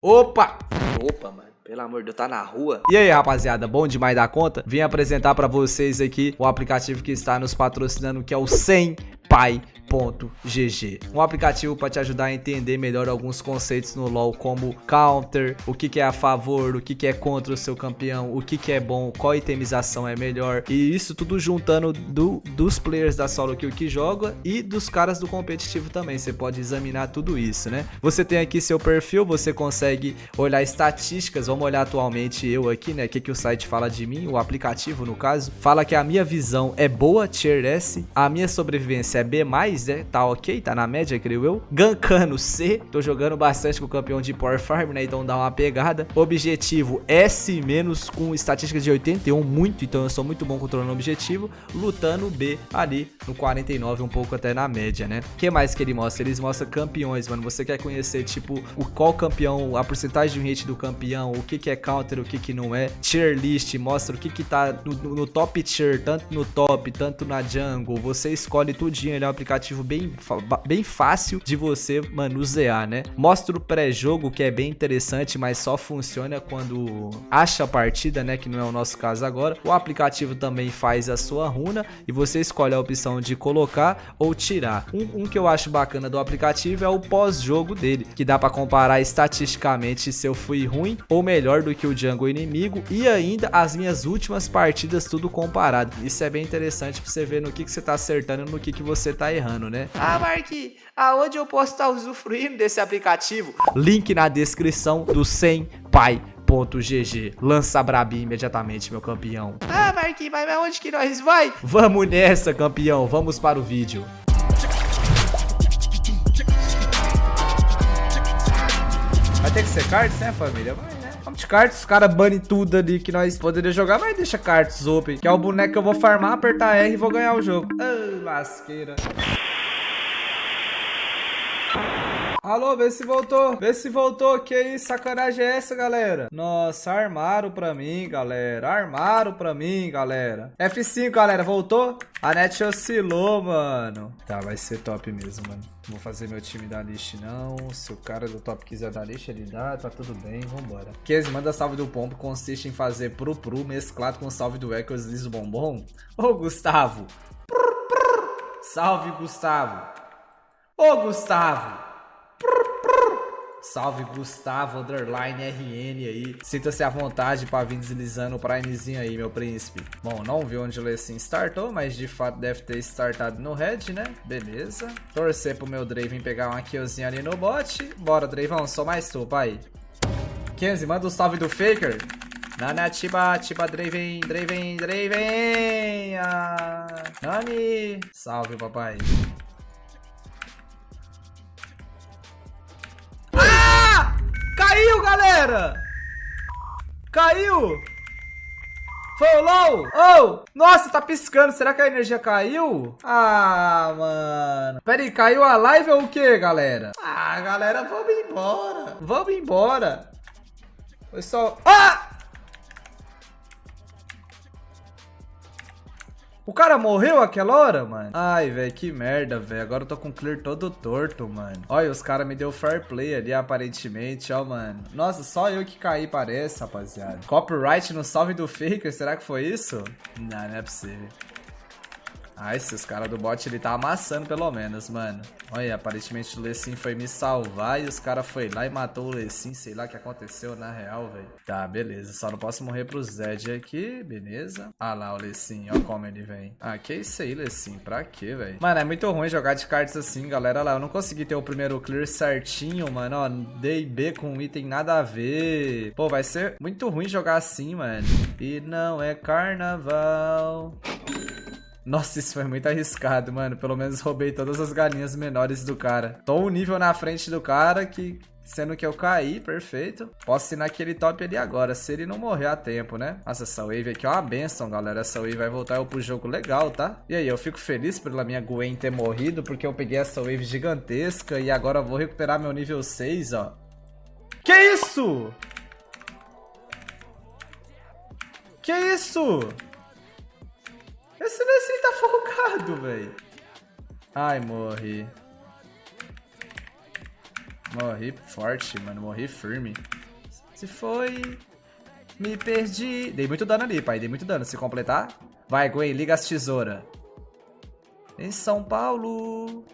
Opa! Opa, mano. Pelo amor de Deus, tá na rua. E aí, rapaziada, bom demais da conta? Vim apresentar pra vocês aqui o aplicativo que está nos patrocinando, que é o 100 Pai GG. Um aplicativo para te ajudar a entender melhor alguns conceitos no LoL, como counter, o que, que é a favor, o que, que é contra o seu campeão, o que, que é bom, qual itemização é melhor. E isso tudo juntando do, dos players da solo kill que joga e dos caras do competitivo também. Você pode examinar tudo isso, né? Você tem aqui seu perfil, você consegue olhar estatísticas. Vamos olhar atualmente eu aqui, né? O que, que o site fala de mim, o aplicativo no caso. Fala que a minha visão é boa, tier S, a minha sobrevivência é B+, né? Tá ok, tá na média, creio eu. Gankano C, tô jogando bastante com o campeão de Power Farm, né? Então dá uma pegada. Objetivo S- com estatística de 81, muito, então eu sou muito bom controlando o objetivo. Lutando B ali no 49, um pouco até na média, né? O que mais que ele mostra? Eles mostram campeões, mano. Você quer conhecer, tipo, o qual campeão, a porcentagem de hit do campeão, o que que é counter, o que que não é. Tier list, mostra o que que tá no, no top tier, tanto no top, tanto na jungle. Você escolhe tudinho, ele é um aplicativo bem, bem fácil de você manusear, né? Mostra o pré-jogo, que é bem interessante, mas só funciona quando acha a partida, né? Que não é o nosso caso agora. O aplicativo também faz a sua runa e você escolhe a opção de colocar ou tirar. Um, um que eu acho bacana do aplicativo é o pós-jogo dele, que dá para comparar estatisticamente se eu fui ruim ou melhor do que o jungle inimigo e ainda as minhas últimas partidas tudo comparado. Isso é bem interessante para você ver no que, que você tá acertando e no que, que você tá errando, né? Ah, Mark, aonde eu posso estar usufruindo desse aplicativo? Link na descrição do 100 pai GG. Lança Brabi imediatamente, meu campeão. Ah, Marquinhos, mas onde que nós vai? Vamos nessa, campeão. Vamos para o vídeo. Vai ter que ser cards, né, família? Vai, de cards, os caras banem tudo ali que nós poderíamos jogar, mas deixa cards open, que é o boneco que eu vou farmar, apertar R e vou ganhar o jogo. Ah, lasqueira. Alô, vê se voltou. Vê se voltou. Que isso? Sacanagem é essa, galera? Nossa, armaram pra mim, galera. Armaram pra mim, galera. F5, galera. Voltou? A net oscilou, mano. Tá, vai ser top mesmo, mano. Não vou fazer meu time da list, não. Se o cara do top quiser dar list, ele dá. Tá tudo bem, vambora. Kese, manda salve do pombo. Consiste em fazer pro mesclado com salve do Echoes liso bombom. Ô, Gustavo. Salve, Gustavo. Ô, Gustavo. Salve Gustavo Underline RN aí. Sinta-se à vontade para vir deslizando o Primezinho aí, meu príncipe. Bom, não vi onde o Lecim startou, mas de fato deve ter startado no red, né? Beleza. Torcer pro meu Draven pegar uma killzinha ali no bot. Bora, Dravão, só mais tu, pai. Kenzie, manda o um salve do Faker. Nana, Tiba, Tiba, Draven, Draven, Draven. Ah, Nani. Salve, papai. Caiu, galera! Caiu! Foi o low? Oh! Nossa, tá piscando. Será que a energia caiu? Ah, mano. Pera aí, caiu a live ou o que, galera? Ah, galera, vamos embora. Vamos embora. Foi só... Ah! O cara morreu aquela hora, mano? Ai, velho, que merda, velho. Agora eu tô com o clear todo torto, mano. Olha, os caras me deu fair play ali, aparentemente, ó, mano. Nossa, só eu que caí, parece, rapaziada. Copyright no salve do Faker, será que foi isso? Não, não é possível. Ah, esses caras do bot, ele tá amassando pelo menos, mano. Olha, aparentemente o Lecim foi me salvar e os caras foi lá e matou o Lecim. Sei lá o que aconteceu na real, velho. Tá, beleza. Só não posso morrer pro Zed aqui, beleza. Ah lá o Lecim, ó como ele vem. Ah, que isso aí, Lecim? Pra quê, velho? Mano, é muito ruim jogar de cartas assim, galera. Olha lá, eu não consegui ter o primeiro clear certinho, mano. Ó, dei B com item nada a ver. Pô, vai ser muito ruim jogar assim, mano. E não é carnaval. Nossa, isso foi muito arriscado, mano. Pelo menos roubei todas as galinhas menores do cara. Tô um nível na frente do cara que... Sendo que eu caí, perfeito. Posso ir naquele top ali agora, se ele não morrer a tempo, né? Nossa, essa wave aqui é uma benção, galera. Essa wave vai voltar eu pro jogo legal, tá? E aí, eu fico feliz pela minha Gwen ter morrido, porque eu peguei essa wave gigantesca e agora eu vou recuperar meu nível 6, ó. Que isso? Que isso? Esse Nessie tá folgado, velho. Ai, morri. Morri forte, mano. Morri firme. Se foi... Me perdi. Dei muito dano ali, pai. Dei muito dano. Se completar... Vai, Gwen. Liga as tesouras. Em São Paulo...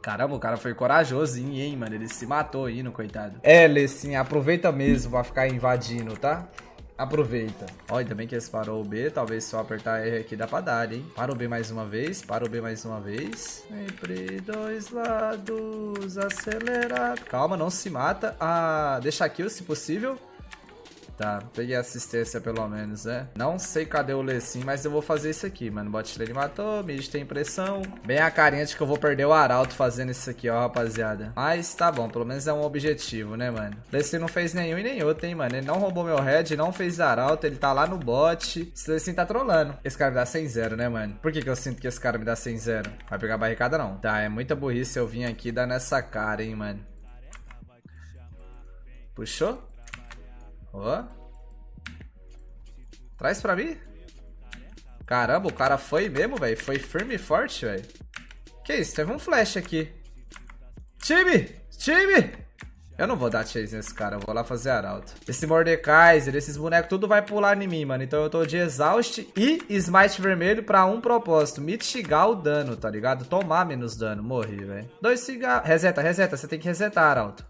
Caramba, o cara foi corajosinho, hein, mano. Ele se matou indo, coitado. É, Lessin, aproveita mesmo pra ficar invadindo, tá? Aproveita. Olha, também que eles parou o B. Talvez só apertar R aqui dá pra dar, hein? Para o B mais uma vez. Para o B mais uma vez. Sempre dois lados. Acelerado. Calma, não se mata. Ah, deixa aqui, se possível. Tá, peguei assistência pelo menos, né? Não sei cadê o Lecim, mas eu vou fazer isso aqui, mano. Bot lane matou, mid tem pressão. Bem a carinha de que eu vou perder o Arauto fazendo isso aqui, ó, rapaziada. Mas tá bom, pelo menos é um objetivo, né, mano? Lecim não fez nenhum e nem outro, hein, mano. Ele não roubou meu head, não fez Arauto, ele tá lá no bot. Esse Lecim tá trolando. Esse cara me dá 100-0, né, mano? Por que que eu sinto que esse cara me dá 100-0? Vai pegar barricada, não. Tá, é muita burrice eu vim aqui dar nessa cara, hein, mano. Puxou? Ó. Traz pra mim. Caramba, o cara foi mesmo, velho. Foi firme e forte, velho. Que isso? Teve um flash aqui. Time! Time! Eu não vou dar chase nesse cara, eu vou lá fazer arauto. Esse Mordekaiser, esses bonecos, tudo vai pular em mim, mano. Então eu tô de Exaust e Smite vermelho pra um propósito. Mitigar o dano, tá ligado? Tomar menos dano. Morri, velho. Dois cigarros. Reseta, reseta. Você tem que resetar, arauto.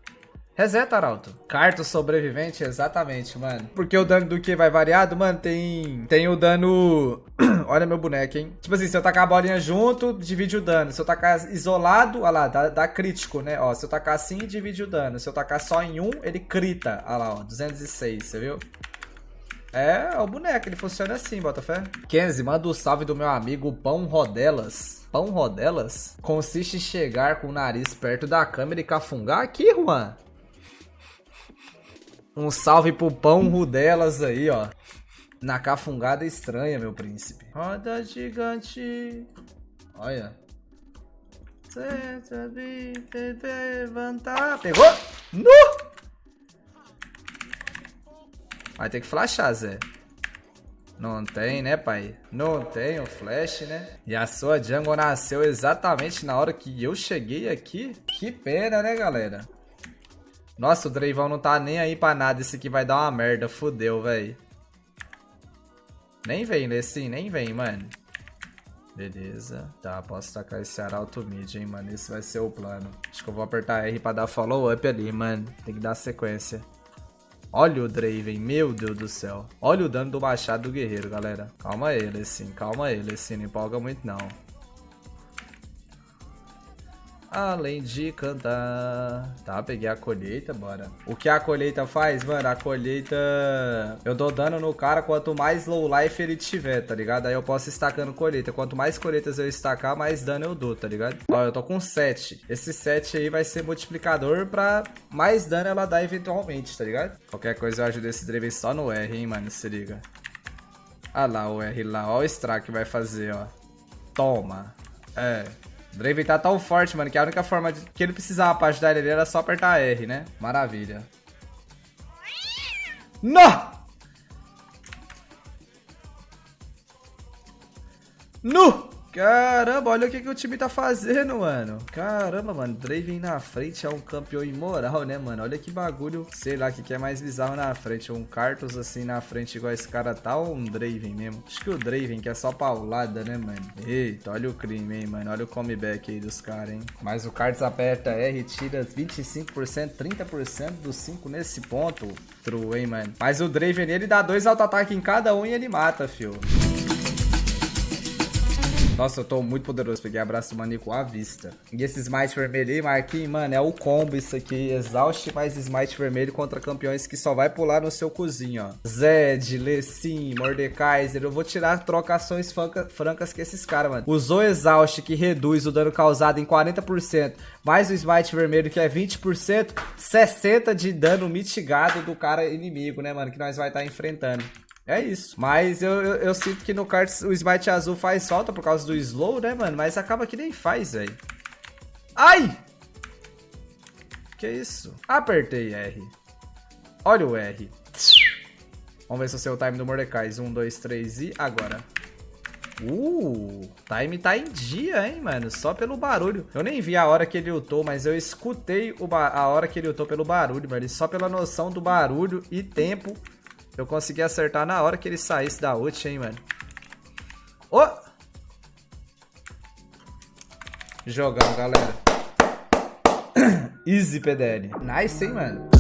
Reseta, Arauto. Carto sobrevivente, exatamente, mano. Porque o dano do que vai variado, mano, tem... Tem o dano... olha meu boneco, hein? Tipo assim, se eu tacar a bolinha junto, divide o dano. Se eu tacar isolado, olha lá, dá, dá crítico, né? Ó, se eu tacar assim, divide o dano. Se eu tacar só em um, ele crita. Olha lá, ó, 206, você viu? É, o boneco, ele funciona assim, Botafé. Kenzie, manda o um salve do meu amigo Pão Rodelas. Pão Rodelas? Consiste em chegar com o nariz perto da câmera e cafungar aqui, Juan. Um salve pro pão rudelas aí, ó. Na cafungada estranha, meu príncipe. Roda gigante. Olha. levantar. Pegou? Nu! Vai ter que flashar, Zé. Não tem, né, pai? Não tem o flash, né? E a sua jungle nasceu exatamente na hora que eu cheguei aqui. Que pena, né, galera? Nossa, o Dreivão não tá nem aí pra nada. Esse aqui vai dar uma merda. Fudeu, velho. Nem vem, Lessin. Nem vem, mano. Beleza. Tá, posso tacar esse arauto mid, hein, mano. Esse vai ser o plano. Acho que eu vou apertar R pra dar follow up ali, mano. Tem que dar sequência. Olha o Draven, meu Deus do céu. Olha o dano do machado do guerreiro, galera. Calma ele, assim, calma ele, assim, não empolga muito não além de cantar. Tá, peguei a colheita, bora. O que a colheita faz, mano? A colheita... Eu dou dano no cara quanto mais low life ele tiver, tá ligado? Aí eu posso estacando colheita. Quanto mais colheitas eu estacar, mais dano eu dou, tá ligado? Ó, eu tô com 7. Esse 7 aí vai ser multiplicador pra mais dano ela dar eventualmente, tá ligado? Qualquer coisa eu ajudo esse Draven só no R, hein, mano? Se liga. Ah lá o R lá. Ó o que vai fazer, ó. Toma. É. Draven tá tão forte, mano, que a única forma de... que ele precisava pra ajudar ele era só apertar R, né? Maravilha. No! No! Caramba, olha o que, que o time tá fazendo, mano. Caramba, mano. Draven na frente é um campeão imoral, né, mano? Olha que bagulho. Sei lá, o que, que é mais bizarro na frente. Um Cartus assim na frente igual esse cara tá ou um Draven mesmo? Acho que o Draven, que é só paulada, né, mano? Eita, olha o crime, hein, mano. Olha o comeback aí dos caras, hein? Mas o Cartus aperta R, tira 25%, 30% dos 5 nesse ponto. True, hein, mano? Mas o Draven, ele dá dois auto-ataque em cada um e ele mata, fio. Nossa, eu tô muito poderoso. Peguei abraço maníaco à vista. E esse smite vermelho aí, Marquinhos, mano, é o combo isso aqui. Exaust mais smite vermelho contra campeões que só vai pular no seu cozinho, ó. Zed, Lecim, Mordekaiser. Eu vou tirar trocações francas que esses caras, mano. Usou Exaust, que reduz o dano causado em 40%, mais o smite vermelho, que é 20%, 60% de dano mitigado do cara inimigo, né, mano? Que nós vai estar tá enfrentando. É isso. Mas eu, eu, eu, sinto que no kart o smite azul faz falta por causa do slow, né, mano? Mas acaba que nem faz, velho. Ai! Que isso? Apertei R. Olha o R. Vamos ver se eu sei o time do Mordecai. Um, dois, três e agora. Uh, time tá em dia, hein, mano? Só pelo barulho. Eu nem vi a hora que ele ultou, mas eu escutei a hora que ele ultou pelo barulho, mano. E só pela noção do barulho e tempo, eu consegui acertar na hora que ele saísse da ult, hein, mano. Oh! Jogão, galera. Easy, PDL. Nice, hein, mano?